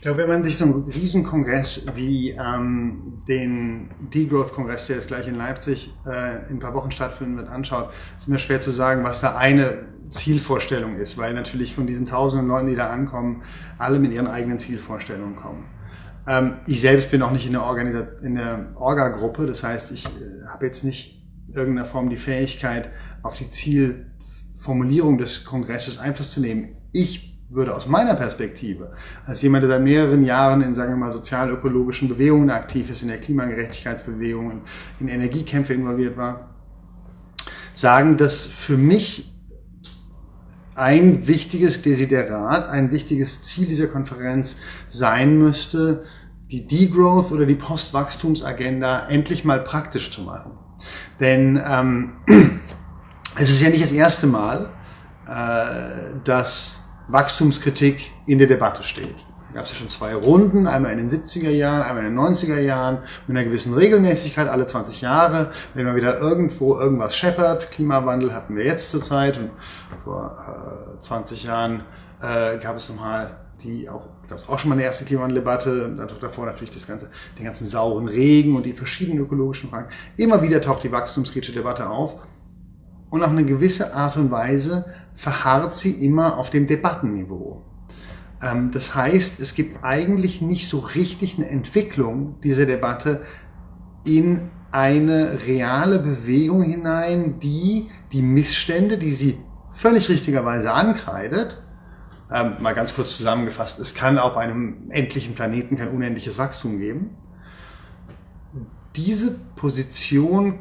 Ich glaube, wenn man sich so einen Riesenkongress wie ähm, den Degrowth-Kongress, der jetzt gleich in Leipzig äh, in ein paar Wochen stattfinden wird, anschaut, ist mir schwer zu sagen, was da eine Zielvorstellung ist, weil natürlich von diesen tausenden Leuten, die da ankommen, alle mit ihren eigenen Zielvorstellungen kommen. Ähm, ich selbst bin auch nicht in der, Organisa in der Orga-Gruppe, das heißt, ich äh, habe jetzt nicht irgendeiner Form die Fähigkeit, auf die Zielformulierung des Kongresses Einfluss zu nehmen. Ich würde aus meiner Perspektive, als jemand, der seit mehreren Jahren in, sagen wir mal, sozial-ökologischen Bewegungen aktiv ist, in der Klimagerechtigkeitsbewegung, in Energiekämpfe involviert war, sagen, dass für mich ein wichtiges Desiderat, ein wichtiges Ziel dieser Konferenz sein müsste, die Degrowth oder die Postwachstumsagenda endlich mal praktisch zu machen. Denn ähm, es ist ja nicht das erste Mal, äh, dass Wachstumskritik in der Debatte steht. Da gab es ja schon zwei Runden, einmal in den 70er Jahren, einmal in den 90er Jahren, mit einer gewissen Regelmäßigkeit, alle 20 Jahre, wenn man wieder irgendwo irgendwas scheppert. Klimawandel hatten wir jetzt zurzeit und vor äh, 20 Jahren äh, gab es nochmal die auch, gab es auch schon mal eine erste Klimawandeldebatte und davor natürlich das ganze, den ganzen sauren Regen und die verschiedenen ökologischen Fragen. Immer wieder taucht die wachstumskritische Debatte auf und auf eine gewisse Art und Weise verharrt sie immer auf dem Debattenniveau. Ähm, das heißt, es gibt eigentlich nicht so richtig eine Entwicklung dieser Debatte in eine reale Bewegung hinein, die die Missstände, die sie völlig richtigerweise ankreidet, ähm, mal ganz kurz zusammengefasst, es kann auf einem endlichen Planeten kein unendliches Wachstum geben. Diese Position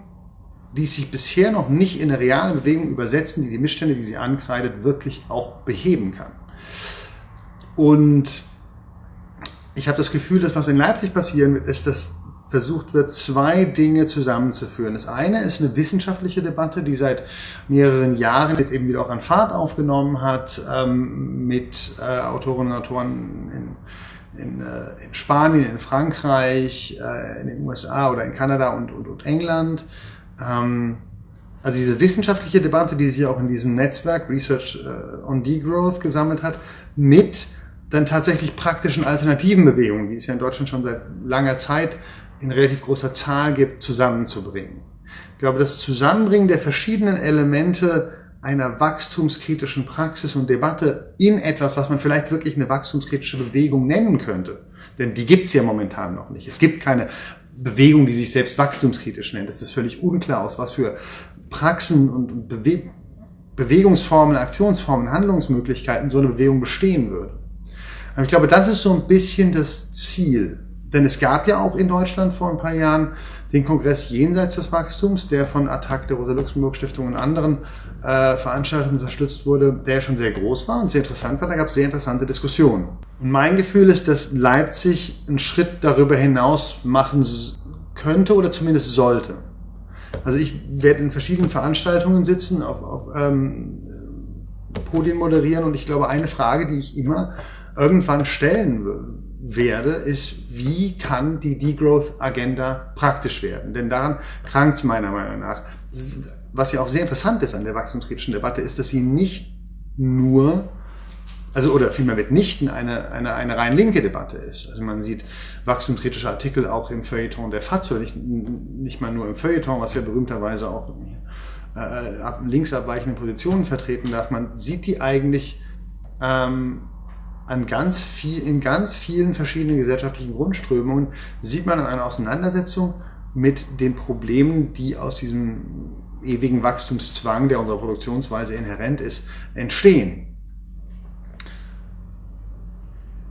die sich bisher noch nicht in eine reale Bewegung übersetzen, die die Missstände, die sie ankreidet, wirklich auch beheben kann. Und ich habe das Gefühl, dass was in Leipzig passieren wird, ist, dass versucht wird, zwei Dinge zusammenzuführen. Das eine ist eine wissenschaftliche Debatte, die seit mehreren Jahren jetzt eben wieder auch an Fahrt aufgenommen hat, ähm, mit äh, Autorinnen und Autoren in, in, äh, in Spanien, in Frankreich, äh, in den USA oder in Kanada und, und, und England ähm, also diese wissenschaftliche Debatte, die sich auch in diesem Netzwerk Research äh, on Degrowth gesammelt hat, mit dann tatsächlich praktischen alternativen Bewegungen, die es ja in Deutschland schon seit langer Zeit in relativ großer Zahl gibt, zusammenzubringen. Ich glaube, das Zusammenbringen der verschiedenen Elemente einer wachstumskritischen Praxis und Debatte in etwas, was man vielleicht wirklich eine wachstumskritische Bewegung nennen könnte, denn die gibt's ja momentan noch nicht. Es gibt keine Bewegung, die sich selbst wachstumskritisch nennt. Es ist völlig unklar, aus was für Praxen und Bewe Bewegungsformen, Aktionsformen, Handlungsmöglichkeiten so eine Bewegung bestehen würde. Aber ich glaube, das ist so ein bisschen das Ziel. Denn es gab ja auch in Deutschland vor ein paar Jahren den Kongress Jenseits des Wachstums, der von Attac, der Rosa-Luxemburg-Stiftung und anderen äh, Veranstaltungen unterstützt wurde, der schon sehr groß war und sehr interessant war. Da gab es sehr interessante Diskussionen. Und mein Gefühl ist, dass Leipzig einen Schritt darüber hinaus machen könnte oder zumindest sollte. Also ich werde in verschiedenen Veranstaltungen sitzen, auf, auf ähm, Podien moderieren und ich glaube, eine Frage, die ich immer irgendwann stellen werde, ist, wie kann die Degrowth-Agenda praktisch werden? Denn daran krankt es meiner Meinung nach. Was ja auch sehr interessant ist an der wachstumskritischen Debatte, ist, dass sie nicht nur also oder vielmehr mitnichten eine, eine, eine rein linke Debatte ist. Also man sieht wachstumskritische Artikel auch im Feuilleton der FAZ, nicht, nicht mal nur im Feuilleton, was ja berühmterweise auch äh, links abweichende Positionen vertreten darf. Man sieht die eigentlich ähm, an ganz viel, in ganz vielen verschiedenen gesellschaftlichen Grundströmungen, sieht man an einer Auseinandersetzung mit den Problemen, die aus diesem ewigen Wachstumszwang, der unserer Produktionsweise inhärent ist, entstehen.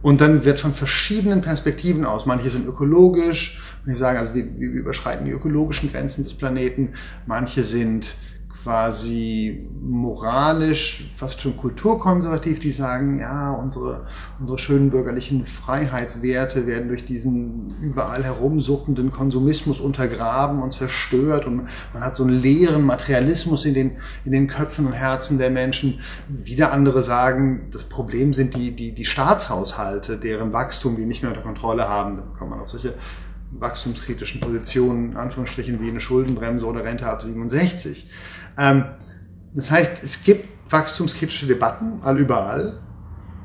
Und dann wird von verschiedenen Perspektiven aus, manche sind ökologisch, und ich sage, also wir, wir überschreiten die ökologischen Grenzen des Planeten, manche sind quasi moralisch, fast schon kulturkonservativ, die sagen, ja, unsere, unsere schönen bürgerlichen Freiheitswerte werden durch diesen überall herumsuppenden Konsumismus untergraben und zerstört und man hat so einen leeren Materialismus in den, in den Köpfen und Herzen der Menschen. Wieder andere sagen, das Problem sind die, die, die Staatshaushalte, deren Wachstum wir nicht mehr unter Kontrolle haben. Da kommt man auf solche wachstumskritischen Positionen, in Anführungsstrichen wie eine Schuldenbremse oder Rente ab 67. Ähm, das heißt, es gibt wachstumskritische Debatten all überall.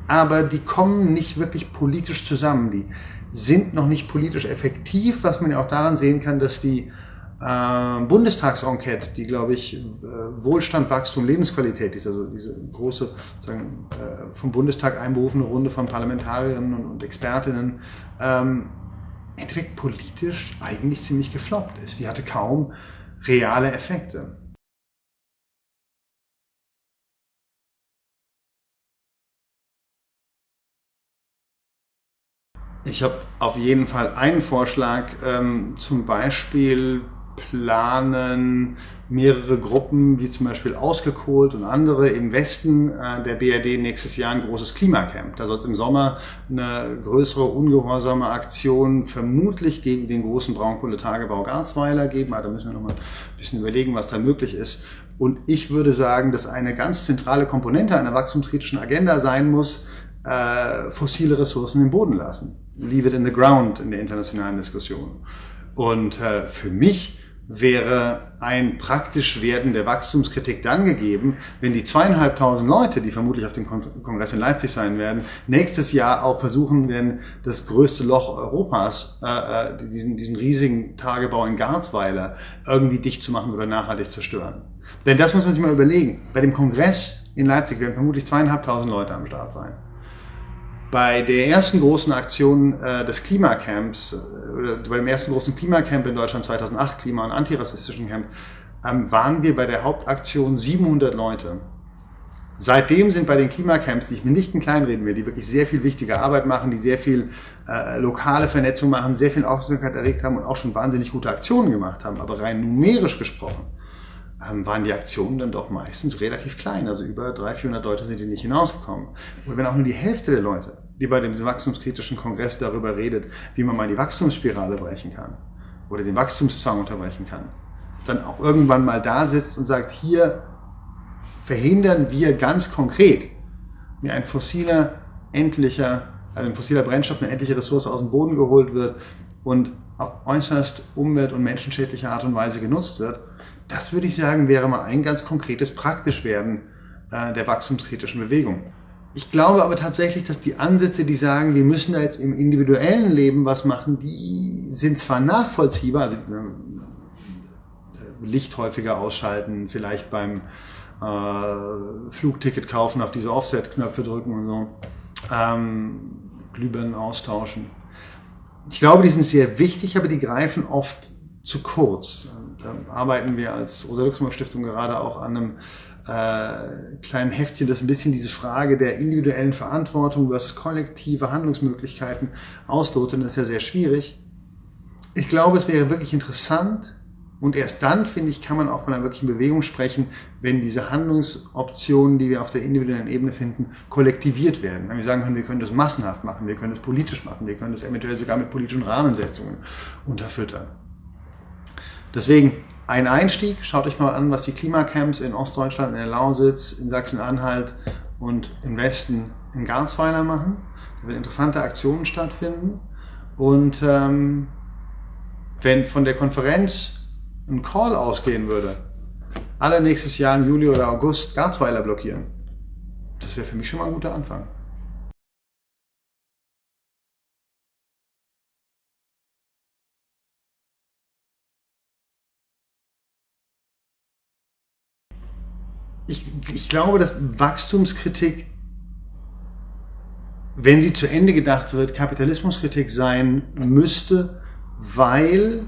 aber die kommen nicht wirklich politisch zusammen. Die sind noch nicht politisch effektiv, was man ja auch daran sehen kann, dass die äh, Bundestagsenquete, die, glaube ich, äh, Wohlstand, Wachstum, Lebensqualität ist, also diese große sagen, äh, vom Bundestag einberufene Runde von Parlamentarierinnen und, Expertinnen, ähm, im politisch eigentlich ziemlich gefloppt ist. Die hatte kaum reale Effekte. Ich habe auf jeden Fall einen Vorschlag, ähm, zum Beispiel planen mehrere Gruppen, wie zum Beispiel Ausgekohlt und andere im Westen äh, der BRD nächstes Jahr ein großes Klimacamp. Da soll es im Sommer eine größere ungehorsame Aktion vermutlich gegen den großen Braunkohletagebau Garzweiler geben. Aber da müssen wir noch mal ein bisschen überlegen, was da möglich ist. Und ich würde sagen, dass eine ganz zentrale Komponente einer wachstumskritischen Agenda sein muss, äh, fossile Ressourcen im Boden lassen. Leave it in the ground in der internationalen Diskussion. Und äh, für mich wäre ein praktisch werden der Wachstumskritik dann gegeben, wenn die zweieinhalbtausend Leute, die vermutlich auf dem Kongress in Leipzig sein werden, nächstes Jahr auch versuchen werden, das größte Loch Europas, äh, äh, diesen, diesen riesigen Tagebau in Garzweiler, irgendwie dicht zu machen oder nachhaltig zu stören. Denn das muss man sich mal überlegen. Bei dem Kongress in Leipzig werden vermutlich zweieinhalbtausend Leute am Start sein. Bei der ersten großen Aktion äh, des Klimacamps, äh, bei dem ersten großen Klimacamp in Deutschland 2008, Klima- und antirassistischen Camp, ähm, waren wir bei der Hauptaktion 700 Leute. Seitdem sind bei den Klimacamps, die ich mir nicht in kleinreden will, die wirklich sehr viel wichtige Arbeit machen, die sehr viel äh, lokale Vernetzung machen, sehr viel Aufmerksamkeit erregt haben und auch schon wahnsinnig gute Aktionen gemacht haben, aber rein numerisch gesprochen, ähm, waren die Aktionen dann doch meistens relativ klein. Also über 300, 400 Leute sind die nicht hinausgekommen. Und wenn auch nur die Hälfte der Leute die bei dem wachstumskritischen Kongress darüber redet, wie man mal die Wachstumsspirale brechen kann oder den Wachstumszwang unterbrechen kann, dann auch irgendwann mal da sitzt und sagt, hier verhindern wir ganz konkret, wie ein fossiler, endlicher, also ein fossiler Brennstoff, eine endliche Ressource aus dem Boden geholt wird und auf äußerst umwelt- und menschenschädliche Art und Weise genutzt wird, das würde ich sagen, wäre mal ein ganz konkretes Praktischwerden äh, der wachstumskritischen Bewegung. Ich glaube aber tatsächlich, dass die Ansätze, die sagen, wir müssen da jetzt im individuellen Leben was machen, die sind zwar nachvollziehbar, also äh, Licht häufiger ausschalten, vielleicht beim äh, Flugticket kaufen, auf diese Offset-Knöpfe drücken und so, ähm, Glühbirnen austauschen. Ich glaube, die sind sehr wichtig, aber die greifen oft zu kurz. Da arbeiten wir als Rosa-Luxemburg-Stiftung gerade auch an einem äh, kleinen Heftchen, das ein bisschen diese Frage der individuellen Verantwortung versus kollektive Handlungsmöglichkeiten auslotet. Das ist ja sehr schwierig. Ich glaube, es wäre wirklich interessant und erst dann, finde ich, kann man auch von einer wirklichen Bewegung sprechen, wenn diese Handlungsoptionen, die wir auf der individuellen Ebene finden, kollektiviert werden. Wenn wir sagen können, wir können das massenhaft machen, wir können das politisch machen, wir können das eventuell sogar mit politischen Rahmensetzungen unterfüttern. Deswegen ein Einstieg. Schaut euch mal an, was die Klimacamps in Ostdeutschland, in der Lausitz, in Sachsen-Anhalt und im Westen in Garzweiler machen. Da werden interessante Aktionen stattfinden. Und ähm, wenn von der Konferenz ein Call ausgehen würde, alle nächstes Jahr im Juli oder August Garzweiler blockieren, das wäre für mich schon mal ein guter Anfang. Ich, ich glaube, dass Wachstumskritik, wenn sie zu Ende gedacht wird, Kapitalismuskritik sein müsste, weil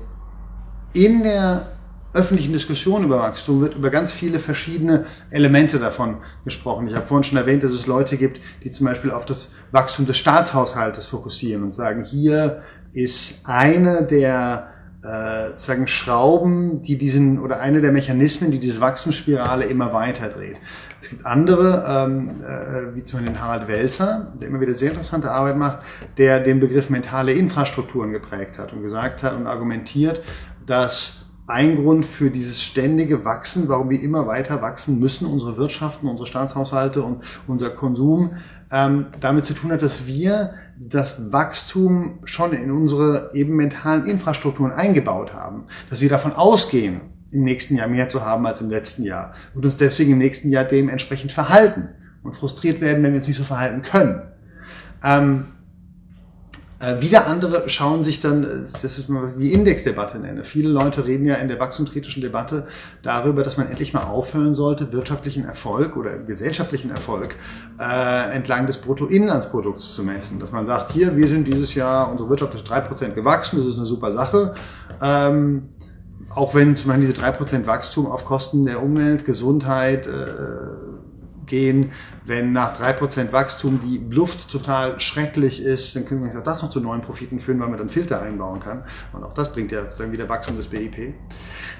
in der öffentlichen Diskussion über Wachstum wird über ganz viele verschiedene Elemente davon gesprochen. Ich habe vorhin schon erwähnt, dass es Leute gibt, die zum Beispiel auf das Wachstum des Staatshaushaltes fokussieren und sagen, hier ist eine der äh, sagen Schrauben, die diesen oder eine der Mechanismen, die diese Wachstumsspirale immer weiter dreht. Es gibt andere, ähm, äh, wie zum Beispiel den Harald Welzer, der immer wieder sehr interessante Arbeit macht, der den Begriff mentale Infrastrukturen geprägt hat und gesagt hat und argumentiert, dass ein Grund für dieses ständige Wachsen, warum wir immer weiter wachsen müssen, unsere Wirtschaften, unsere Staatshaushalte und unser Konsum, ähm, damit zu tun hat, dass wir das Wachstum schon in unsere eben mentalen Infrastrukturen eingebaut haben. Dass wir davon ausgehen, im nächsten Jahr mehr zu haben als im letzten Jahr und uns deswegen im nächsten Jahr dementsprechend verhalten und frustriert werden, wenn wir uns nicht so verhalten können. Ähm, äh, wieder andere schauen sich dann, äh, das ist mal was ich die Indexdebatte nenne. Viele Leute reden ja in der wachstumskritischen Debatte darüber, dass man endlich mal aufhören sollte, wirtschaftlichen Erfolg oder gesellschaftlichen Erfolg äh, entlang des Bruttoinlandsprodukts zu messen. Dass man sagt, hier, wir sind dieses Jahr, unsere Wirtschaft ist drei Prozent gewachsen, das ist eine super Sache. Ähm, auch wenn zum Beispiel diese drei Prozent Wachstum auf Kosten der Umwelt, Gesundheit, äh, gehen. Wenn nach drei Prozent Wachstum die Luft total schrecklich ist, dann können wir auch das noch zu neuen Profiten führen, weil man dann Filter einbauen kann. Und auch das bringt ja sagen wieder Wachstum des BIP.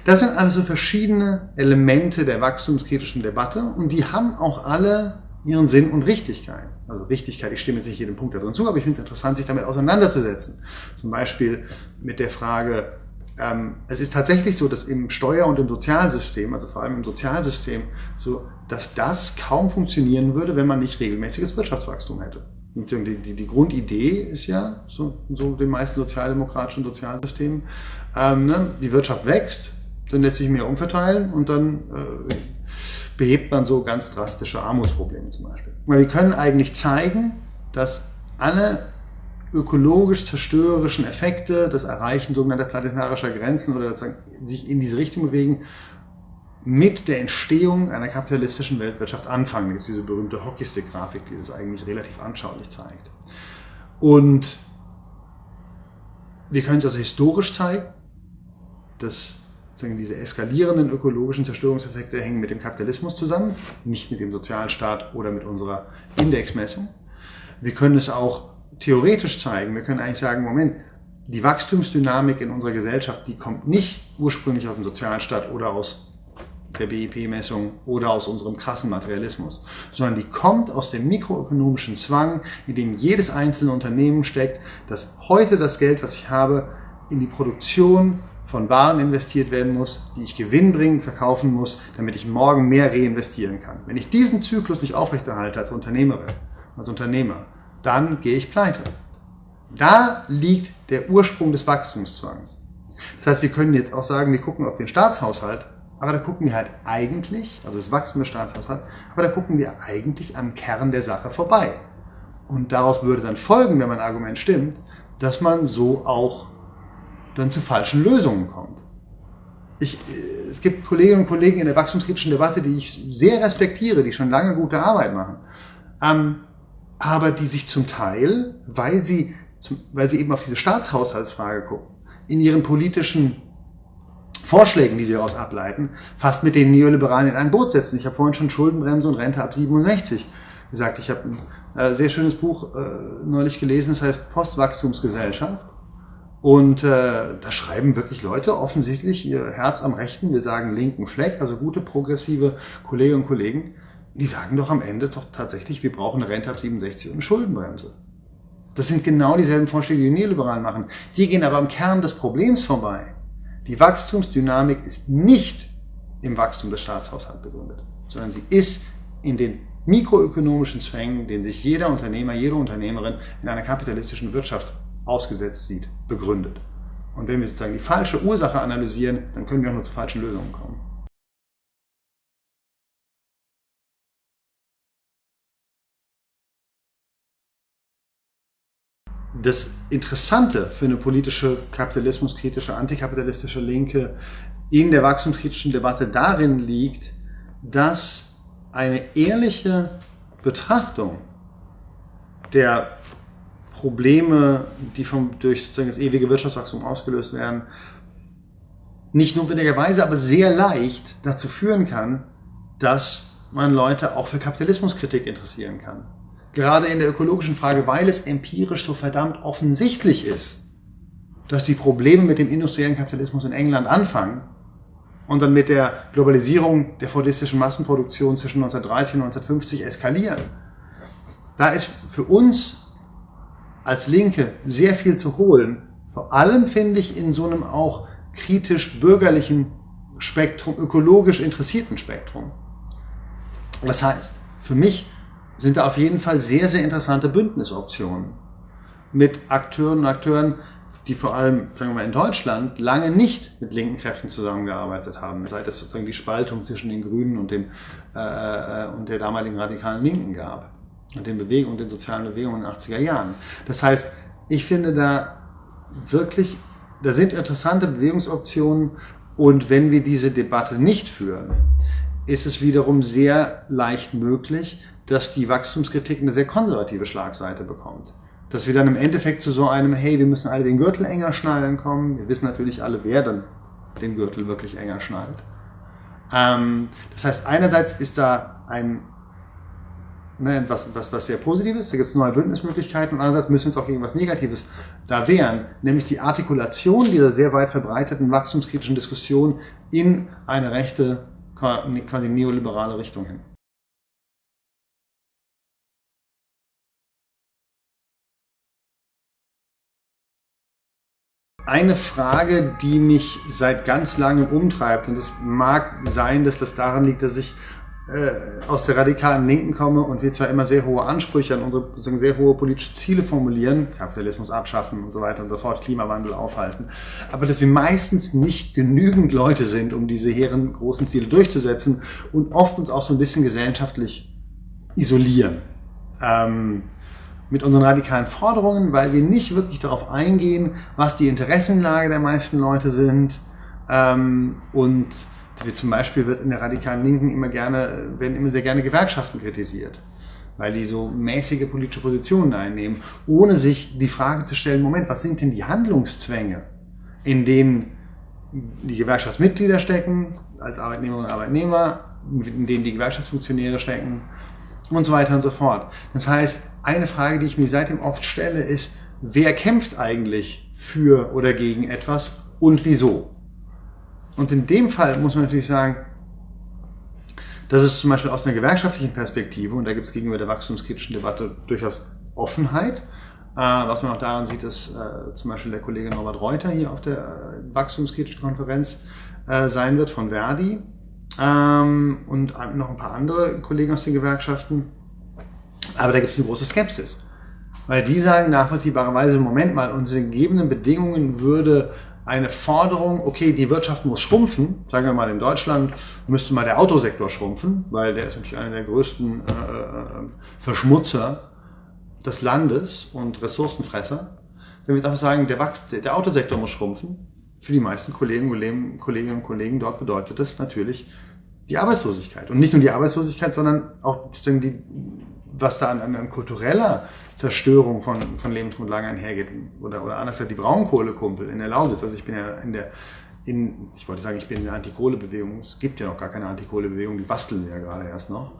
Das sind also verschiedene Elemente der wachstumskritischen Debatte und die haben auch alle ihren Sinn und Richtigkeit. Also Richtigkeit, ich stimme jetzt nicht jedem Punkt darin zu, aber ich finde es interessant, sich damit auseinanderzusetzen. Zum Beispiel mit der Frage, ähm, es ist tatsächlich so, dass im Steuer- und im Sozialsystem, also vor allem im Sozialsystem, so, dass das kaum funktionieren würde, wenn man nicht regelmäßiges Wirtschaftswachstum hätte. Und die, die, die Grundidee ist ja, so, so den meisten sozialdemokratischen Sozialsystemen, ähm, ne, die Wirtschaft wächst, dann lässt sich mehr umverteilen und dann äh, behebt man so ganz drastische Armutsprobleme zum Beispiel. Wir können eigentlich zeigen, dass alle ökologisch zerstörerischen Effekte, das Erreichen sogenannter planetarischer Grenzen oder sich in diese Richtung bewegen, mit der Entstehung einer kapitalistischen Weltwirtschaft anfangen. Da gibt es diese berühmte Hockeystick-Grafik, die das eigentlich relativ anschaulich zeigt. Und wir können es also historisch zeigen, dass diese eskalierenden ökologischen Zerstörungseffekte hängen mit dem Kapitalismus zusammen, nicht mit dem Sozialstaat oder mit unserer Indexmessung. Wir können es auch theoretisch zeigen. Wir können eigentlich sagen, Moment, die Wachstumsdynamik in unserer Gesellschaft, die kommt nicht ursprünglich aus dem Sozialstaat oder aus der BIP-Messung oder aus unserem krassen Materialismus, sondern die kommt aus dem mikroökonomischen Zwang, in dem jedes einzelne Unternehmen steckt, dass heute das Geld, was ich habe, in die Produktion von Waren investiert werden muss, die ich gewinnbringend verkaufen muss, damit ich morgen mehr reinvestieren kann. Wenn ich diesen Zyklus nicht aufrechterhalte als Unternehmerin, als Unternehmer, dann gehe ich pleite. Da liegt der Ursprung des Wachstumszwangs. Das heißt, wir können jetzt auch sagen, wir gucken auf den Staatshaushalt, aber da gucken wir halt eigentlich, also das Wachstum des Staatshaushalts, aber da gucken wir eigentlich am Kern der Sache vorbei. Und daraus würde dann folgen, wenn mein Argument stimmt, dass man so auch dann zu falschen Lösungen kommt. Ich, äh, es gibt Kolleginnen und Kollegen in der wachstumskritischen Debatte, die ich sehr respektiere, die schon lange gute Arbeit machen. Ähm, aber die sich zum Teil, weil sie, zum, weil sie eben auf diese Staatshaushaltsfrage gucken, in ihren politischen Vorschlägen, die sie daraus ableiten, fast mit den Neoliberalen in ein Boot setzen. Ich habe vorhin schon Schuldenbremse und Rente ab 67 gesagt. Ich habe ein äh, sehr schönes Buch äh, neulich gelesen, das heißt Postwachstumsgesellschaft. Und äh, da schreiben wirklich Leute offensichtlich ihr Herz am rechten, wir sagen linken Fleck, also gute progressive Kolleginnen und Kollegen, die sagen doch am Ende doch tatsächlich, wir brauchen eine Rente ab 67 und eine Schuldenbremse. Das sind genau dieselben Vorschläge, die die Neoliberalen machen. Die gehen aber am Kern des Problems vorbei. Die Wachstumsdynamik ist nicht im Wachstum des Staatshaushalts begründet, sondern sie ist in den mikroökonomischen Zwängen, den sich jeder Unternehmer, jede Unternehmerin in einer kapitalistischen Wirtschaft ausgesetzt sieht, begründet. Und wenn wir sozusagen die falsche Ursache analysieren, dann können wir auch nur zu falschen Lösungen kommen. Das Interessante für eine politische, kapitalismuskritische, antikapitalistische Linke in der wachstumskritischen Debatte darin liegt, dass eine ehrliche Betrachtung der Probleme, die vom, durch sozusagen das ewige Wirtschaftswachstum ausgelöst werden, nicht notwendigerweise, aber sehr leicht dazu führen kann, dass man Leute auch für Kapitalismuskritik interessieren kann gerade in der ökologischen Frage, weil es empirisch so verdammt offensichtlich ist, dass die Probleme mit dem industriellen Kapitalismus in England anfangen und dann mit der Globalisierung der fordistischen Massenproduktion zwischen 1930 und 1950 eskalieren. Da ist für uns als Linke sehr viel zu holen. Vor allem finde ich in so einem auch kritisch bürgerlichen Spektrum, ökologisch interessierten Spektrum. Das heißt, für mich sind da auf jeden Fall sehr, sehr interessante Bündnisoptionen mit Akteuren und Akteuren die vor allem, sagen wir mal, in Deutschland lange nicht mit linken Kräften zusammengearbeitet haben, seit es sozusagen die Spaltung zwischen den Grünen und, dem, äh, äh und der damaligen radikalen Linken gab und den Bewegungen, den sozialen Bewegungen in den 80er Jahren. Das heißt, ich finde da wirklich, da sind interessante Bewegungsoptionen und wenn wir diese Debatte nicht führen, ist es wiederum sehr leicht möglich, dass die Wachstumskritik eine sehr konservative Schlagseite bekommt. Dass wir dann im Endeffekt zu so einem, hey, wir müssen alle den Gürtel enger schnallen kommen. Wir wissen natürlich alle, wer dann den Gürtel wirklich enger schnallt. Ähm, das heißt, einerseits ist da ein ne, was, was, was sehr Positives, da gibt es neue Bündnismöglichkeiten und andererseits müssen wir uns auch gegen was Negatives da wehren, nämlich die Artikulation dieser sehr weit verbreiteten wachstumskritischen Diskussion in eine rechte, quasi neoliberale Richtung hin. Eine Frage, die mich seit ganz langem umtreibt, und es mag sein, dass das daran liegt, dass ich äh, aus der radikalen Linken komme und wir zwar immer sehr hohe Ansprüche an unsere sozusagen sehr hohe politische Ziele formulieren, Kapitalismus abschaffen und so weiter und so fort, Klimawandel aufhalten, aber dass wir meistens nicht genügend Leute sind, um diese hehren großen Ziele durchzusetzen und oft uns auch so ein bisschen gesellschaftlich isolieren. Ähm, mit unseren radikalen Forderungen, weil wir nicht wirklich darauf eingehen, was die Interessenlage der meisten Leute sind ähm, und wie zum Beispiel wird in der radikalen Linken immer gerne, werden immer sehr gerne Gewerkschaften kritisiert, weil die so mäßige politische Positionen einnehmen, ohne sich die Frage zu stellen, Moment, was sind denn die Handlungszwänge, in denen die Gewerkschaftsmitglieder stecken, als Arbeitnehmerinnen und Arbeitnehmer, in denen die Gewerkschaftsfunktionäre stecken und so weiter und so fort. Das heißt, eine Frage, die ich mir seitdem oft stelle, ist, wer kämpft eigentlich für oder gegen etwas und wieso? Und in dem Fall muss man natürlich sagen, das ist zum Beispiel aus einer gewerkschaftlichen Perspektive, und da gibt es gegenüber der wachstumskritischen Debatte durchaus Offenheit, äh, was man auch daran sieht, dass äh, zum Beispiel der Kollege Norbert Reuter hier auf der äh, wachstumskritischen Konferenz sein wird von Verdi ähm, und noch ein paar andere Kollegen aus den Gewerkschaften. Aber da gibt es eine große Skepsis. Weil die sagen nachvollziehbarerweise, Moment mal, unter den gegebenen Bedingungen würde eine Forderung, okay, die Wirtschaft muss schrumpfen, sagen wir mal in Deutschland müsste mal der Autosektor schrumpfen, weil der ist natürlich einer der größten äh, äh, Verschmutzer des Landes und Ressourcenfresser. Wenn wir jetzt einfach sagen, der, Wachs der Autosektor muss schrumpfen, für die meisten Kollegen, Kolleginnen und Kollegen dort bedeutet das natürlich die Arbeitslosigkeit. Und nicht nur die Arbeitslosigkeit, sondern auch die, was da an, an kultureller Zerstörung von, von Lebensgrundlagen einhergeht. Oder, oder anders gesagt, die Braunkohlekumpel in der Lausitz. Also ich bin ja in der, in, ich wollte sagen, ich bin in der Antikohlebewegung. Es gibt ja noch gar keine Antikohlebewegung, die basteln ja gerade erst noch.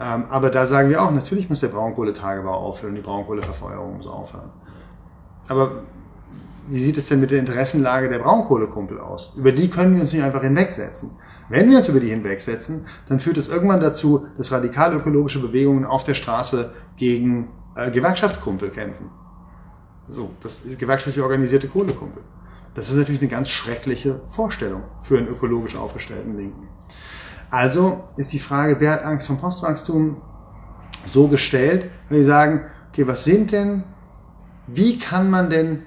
Ähm, aber da sagen wir auch, natürlich muss der Braunkohletagebau aufhören, die Braunkohleverfeuerung muss aufhören. Aber wie sieht es denn mit der Interessenlage der Braunkohlekumpel aus? Über die können wir uns nicht einfach hinwegsetzen. Wenn wir uns über die hinwegsetzen, dann führt es irgendwann dazu, dass radikal ökologische Bewegungen auf der Straße gegen äh, Gewerkschaftskumpel kämpfen. So, das ist gewerkschaftlich organisierte Kohlekumpel. Das ist natürlich eine ganz schreckliche Vorstellung für einen ökologisch aufgestellten Linken. Also ist die Frage, wer hat Angst vom Postwachstum so gestellt, wenn wir sagen, okay, was sind denn, wie kann man denn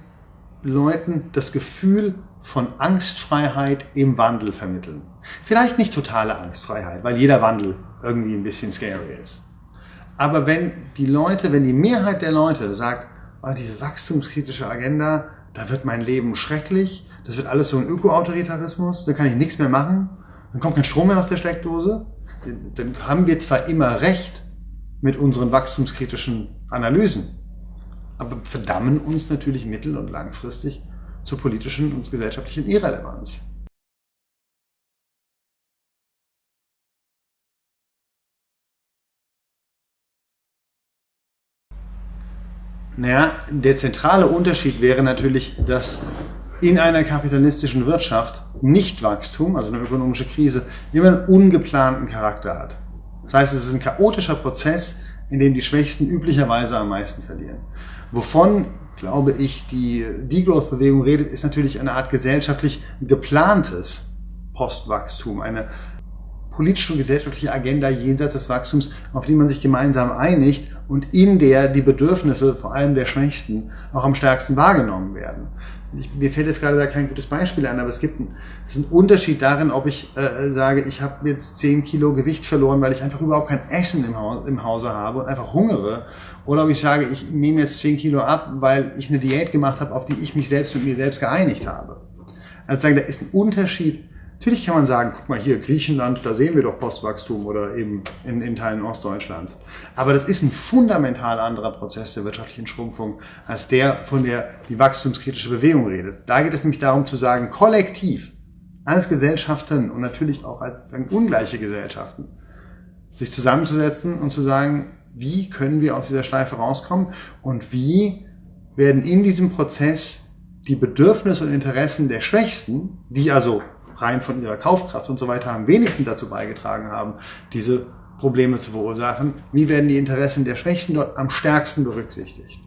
Leuten das Gefühl von Angstfreiheit im Wandel vermitteln? Vielleicht nicht totale Angstfreiheit, weil jeder Wandel irgendwie ein bisschen scary ist. Aber wenn die Leute, wenn die Mehrheit der Leute sagt, oh, diese wachstumskritische Agenda, da wird mein Leben schrecklich, das wird alles so ein Öko-Autoritarismus, da kann ich nichts mehr machen, dann kommt kein Strom mehr aus der Steckdose, dann haben wir zwar immer recht mit unseren wachstumskritischen Analysen, aber verdammen uns natürlich mittel- und langfristig zur politischen und gesellschaftlichen Irrelevanz. Naja, der zentrale Unterschied wäre natürlich, dass in einer kapitalistischen Wirtschaft Nichtwachstum, also eine ökonomische Krise, immer einen ungeplanten Charakter hat. Das heißt, es ist ein chaotischer Prozess, in dem die Schwächsten üblicherweise am meisten verlieren. Wovon, glaube ich, die Degrowth-Bewegung redet, ist natürlich eine Art gesellschaftlich geplantes Postwachstum, eine politische und gesellschaftliche Agenda jenseits des Wachstums, auf die man sich gemeinsam einigt und in der die Bedürfnisse vor allem der Schwächsten auch am stärksten wahrgenommen werden. Ich, mir fällt jetzt gerade da kein gutes Beispiel an, aber es gibt einen, es ist ein Unterschied darin, ob ich äh, sage, ich habe jetzt 10 Kilo Gewicht verloren, weil ich einfach überhaupt kein Essen im, Haus, im Hause habe und einfach hungere, oder ob ich sage, ich nehme jetzt 10 Kilo ab, weil ich eine Diät gemacht habe, auf die ich mich selbst mit mir selbst geeinigt habe. Also sagen, da ist ein Unterschied Natürlich kann man sagen, guck mal hier, Griechenland, da sehen wir doch Postwachstum oder eben in, in Teilen Ostdeutschlands. Aber das ist ein fundamental anderer Prozess der wirtschaftlichen Schrumpfung als der, von der die wachstumskritische Bewegung redet. Da geht es nämlich darum zu sagen, kollektiv, als Gesellschaften und natürlich auch als sagen, ungleiche Gesellschaften, sich zusammenzusetzen und zu sagen, wie können wir aus dieser Schleife rauskommen und wie werden in diesem Prozess die Bedürfnisse und Interessen der Schwächsten, die also rein von ihrer Kaufkraft und so weiter am wenigsten dazu beigetragen haben, diese Probleme zu verursachen. Wie werden die Interessen der Schwächten dort am stärksten berücksichtigt?